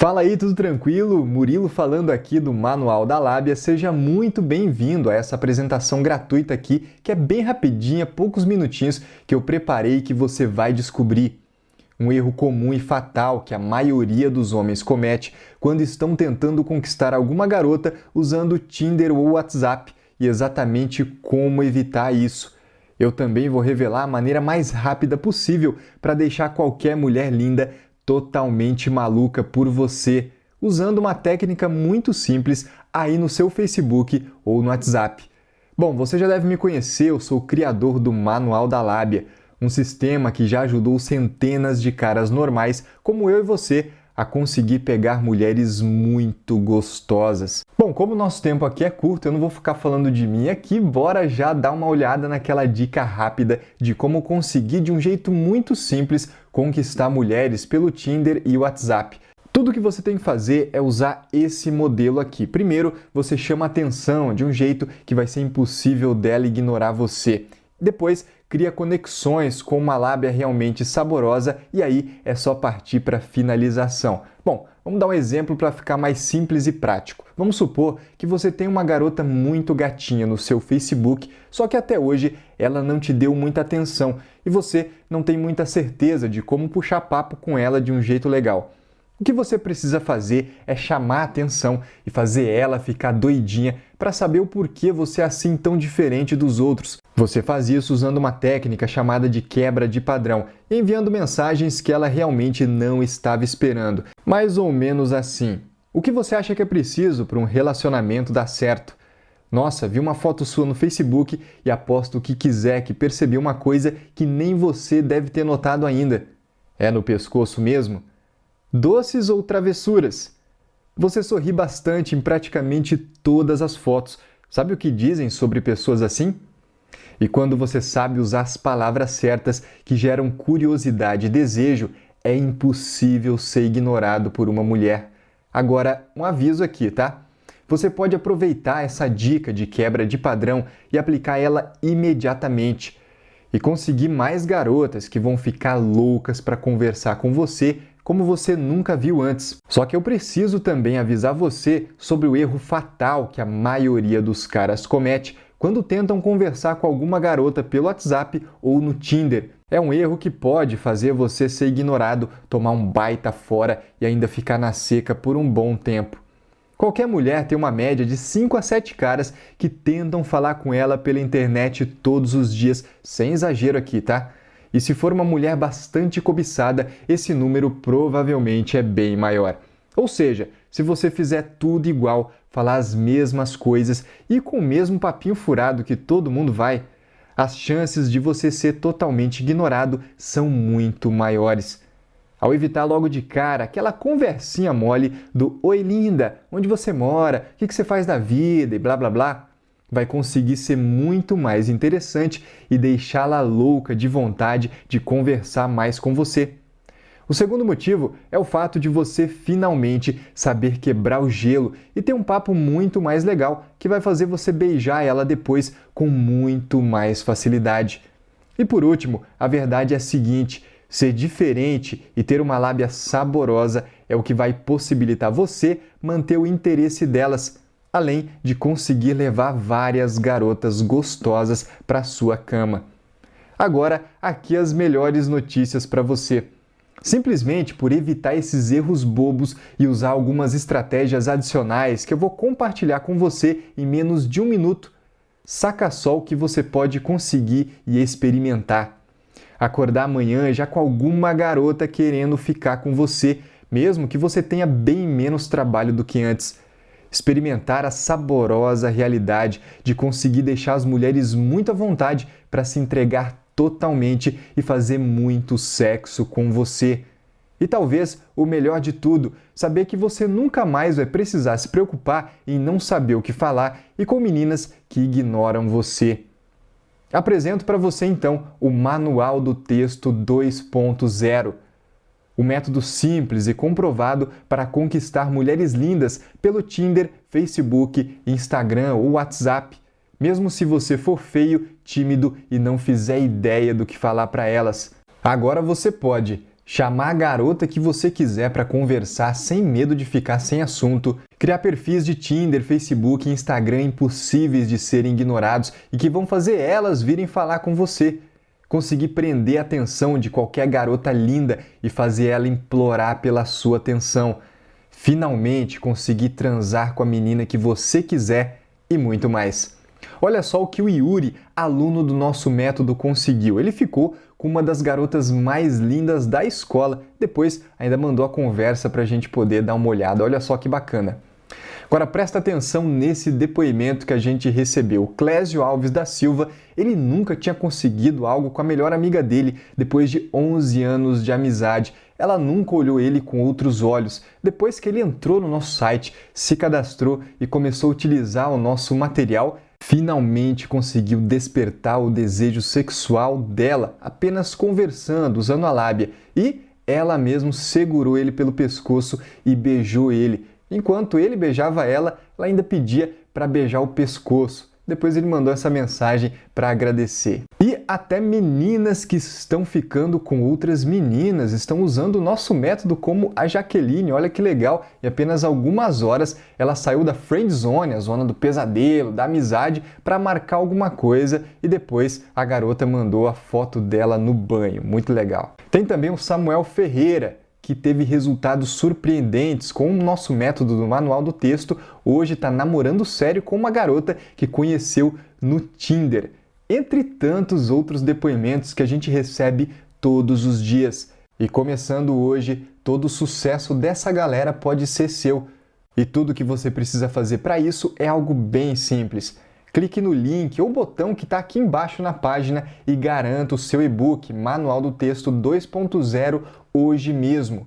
Fala aí, tudo tranquilo? Murilo falando aqui do Manual da Lábia. Seja muito bem-vindo a essa apresentação gratuita aqui, que é bem rapidinha, poucos minutinhos que eu preparei que você vai descobrir. Um erro comum e fatal que a maioria dos homens comete quando estão tentando conquistar alguma garota usando Tinder ou WhatsApp e exatamente como evitar isso. Eu também vou revelar a maneira mais rápida possível para deixar qualquer mulher linda totalmente maluca por você, usando uma técnica muito simples aí no seu Facebook ou no WhatsApp. Bom, você já deve me conhecer, eu sou o criador do Manual da Lábia, um sistema que já ajudou centenas de caras normais como eu e você a conseguir pegar mulheres muito gostosas. Bom, como o nosso tempo aqui é curto, eu não vou ficar falando de mim aqui, bora já dar uma olhada naquela dica rápida de como conseguir de um jeito muito simples conquistar mulheres pelo Tinder e WhatsApp. Tudo que você tem que fazer é usar esse modelo aqui. Primeiro, você chama atenção de um jeito que vai ser impossível dela ignorar você. Depois, cria conexões com uma lábia realmente saborosa e aí é só partir para finalização. Bom, vamos dar um exemplo para ficar mais simples e prático. Vamos supor que você tem uma garota muito gatinha no seu Facebook, só que até hoje ela não te deu muita atenção e você não tem muita certeza de como puxar papo com ela de um jeito legal. O que você precisa fazer é chamar a atenção e fazer ela ficar doidinha para saber o porquê você é assim tão diferente dos outros. Você faz isso usando uma técnica chamada de quebra de padrão, enviando mensagens que ela realmente não estava esperando. Mais ou menos assim. O que você acha que é preciso para um relacionamento dar certo? Nossa, vi uma foto sua no Facebook e aposto o que quiser que percebi uma coisa que nem você deve ter notado ainda. É no pescoço mesmo? Doces ou travessuras? Você sorri bastante em praticamente todas as fotos. Sabe o que dizem sobre pessoas assim? E quando você sabe usar as palavras certas que geram curiosidade e desejo, é impossível ser ignorado por uma mulher. Agora, um aviso aqui, tá? Você pode aproveitar essa dica de quebra de padrão e aplicar ela imediatamente e conseguir mais garotas que vão ficar loucas para conversar com você como você nunca viu antes. Só que eu preciso também avisar você sobre o erro fatal que a maioria dos caras comete quando tentam conversar com alguma garota pelo WhatsApp ou no Tinder. É um erro que pode fazer você ser ignorado, tomar um baita fora e ainda ficar na seca por um bom tempo. Qualquer mulher tem uma média de 5 a 7 caras que tentam falar com ela pela internet todos os dias, sem exagero aqui, tá? E se for uma mulher bastante cobiçada, esse número provavelmente é bem maior. Ou seja, se você fizer tudo igual, falar as mesmas coisas e com o mesmo papinho furado que todo mundo vai, as chances de você ser totalmente ignorado são muito maiores. Ao evitar logo de cara aquela conversinha mole do Oi linda, onde você mora, o que você faz da vida e blá blá blá, vai conseguir ser muito mais interessante e deixá-la louca de vontade de conversar mais com você. O segundo motivo é o fato de você finalmente saber quebrar o gelo e ter um papo muito mais legal que vai fazer você beijar ela depois com muito mais facilidade. E por último, a verdade é a seguinte: ser diferente e ter uma lábia saborosa é o que vai possibilitar você manter o interesse delas além de conseguir levar várias garotas gostosas para sua cama. Agora, aqui as melhores notícias para você. Simplesmente por evitar esses erros bobos e usar algumas estratégias adicionais que eu vou compartilhar com você em menos de um minuto, saca só o que você pode conseguir e experimentar. Acordar amanhã já com alguma garota querendo ficar com você, mesmo que você tenha bem menos trabalho do que antes experimentar a saborosa realidade de conseguir deixar as mulheres muito à vontade para se entregar totalmente e fazer muito sexo com você. E talvez o melhor de tudo, saber que você nunca mais vai precisar se preocupar em não saber o que falar e com meninas que ignoram você. Apresento para você então o Manual do Texto 2.0 o método simples e comprovado para conquistar mulheres lindas pelo Tinder, Facebook, Instagram ou WhatsApp, mesmo se você for feio, tímido e não fizer ideia do que falar para elas. Agora você pode. chamar a garota que você quiser para conversar sem medo de ficar sem assunto, criar perfis de Tinder, Facebook e Instagram impossíveis de serem ignorados e que vão fazer elas virem falar com você, conseguir prender a atenção de qualquer garota linda e fazer ela implorar pela sua atenção, finalmente conseguir transar com a menina que você quiser e muito mais. Olha só o que o Yuri, aluno do nosso método, conseguiu. Ele ficou com uma das garotas mais lindas da escola. Depois ainda mandou a conversa para a gente poder dar uma olhada. Olha só que bacana. Agora presta atenção nesse depoimento que a gente recebeu. Clésio Alves da Silva, ele nunca tinha conseguido algo com a melhor amiga dele depois de 11 anos de amizade. Ela nunca olhou ele com outros olhos. Depois que ele entrou no nosso site, se cadastrou e começou a utilizar o nosso material, finalmente conseguiu despertar o desejo sexual dela apenas conversando, usando a lábia. E ela mesmo segurou ele pelo pescoço e beijou ele. Enquanto ele beijava ela, ela ainda pedia para beijar o pescoço. Depois ele mandou essa mensagem para agradecer. E até meninas que estão ficando com outras meninas estão usando o nosso método como a Jaqueline. Olha que legal! Em apenas algumas horas ela saiu da friend zone, a zona do pesadelo, da amizade, para marcar alguma coisa e depois a garota mandou a foto dela no banho. Muito legal. Tem também o Samuel Ferreira que teve resultados surpreendentes com o nosso método do manual do texto, hoje está namorando sério com uma garota que conheceu no Tinder. Entre tantos outros depoimentos que a gente recebe todos os dias. E começando hoje, todo o sucesso dessa galera pode ser seu. E tudo que você precisa fazer para isso é algo bem simples. Clique no link ou botão que está aqui embaixo na página e garanta o seu e-book Manual do Texto 2.0 hoje mesmo.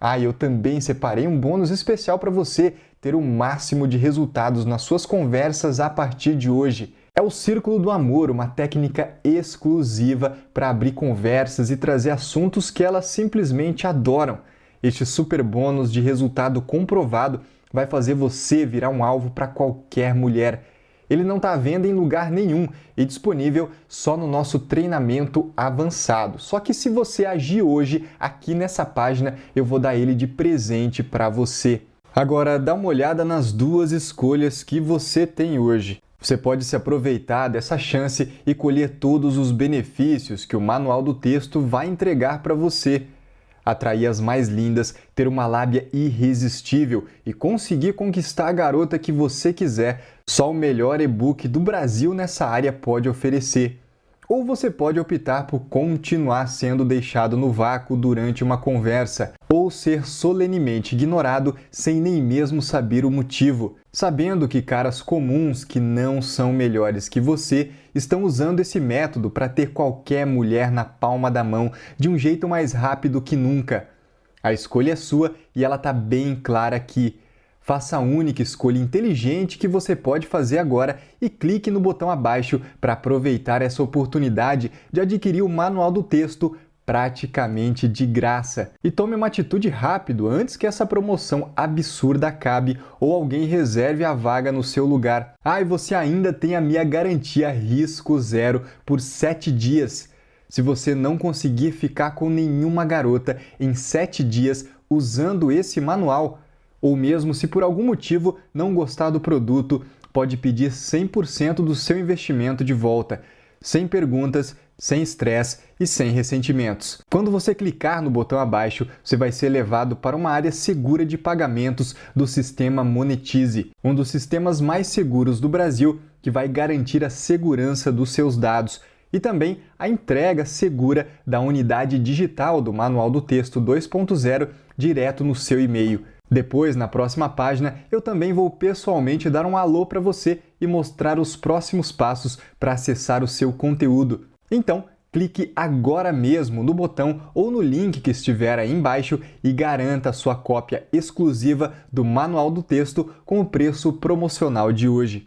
Ah, eu também separei um bônus especial para você ter o máximo de resultados nas suas conversas a partir de hoje. É o Círculo do Amor, uma técnica exclusiva para abrir conversas e trazer assuntos que elas simplesmente adoram. Este super bônus de resultado comprovado vai fazer você virar um alvo para qualquer mulher ele não está à venda em lugar nenhum e disponível só no nosso treinamento avançado. Só que se você agir hoje aqui nessa página, eu vou dar ele de presente para você. Agora, dá uma olhada nas duas escolhas que você tem hoje. Você pode se aproveitar dessa chance e colher todos os benefícios que o manual do texto vai entregar para você atrair as mais lindas, ter uma lábia irresistível e conseguir conquistar a garota que você quiser, só o melhor e-book do Brasil nessa área pode oferecer. Ou você pode optar por continuar sendo deixado no vácuo durante uma conversa, ou ser solenemente ignorado sem nem mesmo saber o motivo, sabendo que caras comuns que não são melhores que você estão usando esse método para ter qualquer mulher na palma da mão de um jeito mais rápido que nunca. A escolha é sua e ela está bem clara aqui. Faça a única escolha inteligente que você pode fazer agora e clique no botão abaixo para aproveitar essa oportunidade de adquirir o manual do texto praticamente de graça. E tome uma atitude rápido antes que essa promoção absurda acabe ou alguém reserve a vaga no seu lugar. Ah, e você ainda tem a minha garantia risco zero por 7 dias. Se você não conseguir ficar com nenhuma garota em 7 dias usando esse manual, ou mesmo se por algum motivo não gostar do produto, pode pedir 100% do seu investimento de volta, sem perguntas, sem estresse e sem ressentimentos. Quando você clicar no botão abaixo, você vai ser levado para uma área segura de pagamentos do sistema Monetize, um dos sistemas mais seguros do Brasil que vai garantir a segurança dos seus dados e também a entrega segura da unidade digital do Manual do Texto 2.0 direto no seu e-mail. Depois, na próxima página, eu também vou pessoalmente dar um alô para você e mostrar os próximos passos para acessar o seu conteúdo. Então, clique agora mesmo no botão ou no link que estiver aí embaixo e garanta sua cópia exclusiva do Manual do Texto com o preço promocional de hoje.